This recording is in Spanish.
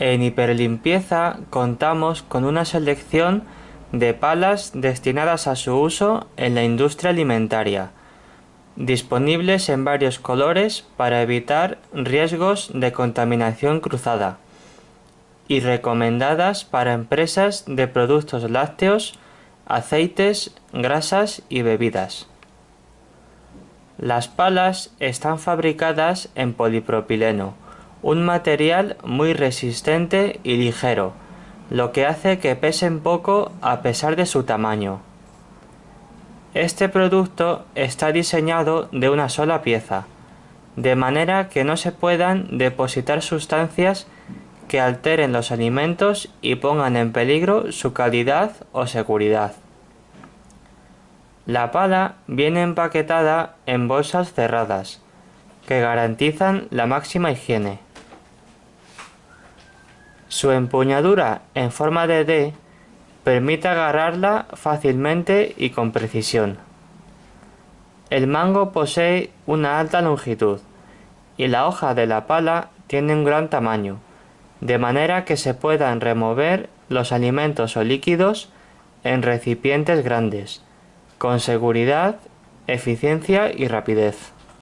En hiperlimpieza contamos con una selección de palas destinadas a su uso en la industria alimentaria, disponibles en varios colores para evitar riesgos de contaminación cruzada y recomendadas para empresas de productos lácteos, aceites, grasas y bebidas. Las palas están fabricadas en polipropileno, un material muy resistente y ligero, lo que hace que pesen poco a pesar de su tamaño. Este producto está diseñado de una sola pieza, de manera que no se puedan depositar sustancias que alteren los alimentos y pongan en peligro su calidad o seguridad. La pala viene empaquetada en bolsas cerradas, que garantizan la máxima higiene. Su empuñadura en forma de D permite agarrarla fácilmente y con precisión. El mango posee una alta longitud y la hoja de la pala tiene un gran tamaño, de manera que se puedan remover los alimentos o líquidos en recipientes grandes, con seguridad, eficiencia y rapidez.